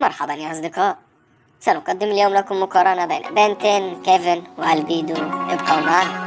مرحبا يا أصدقاء. سنقدم اليوم لكم مقارنة بين بنتين كيفن وألبيدو. ابقوا معنا.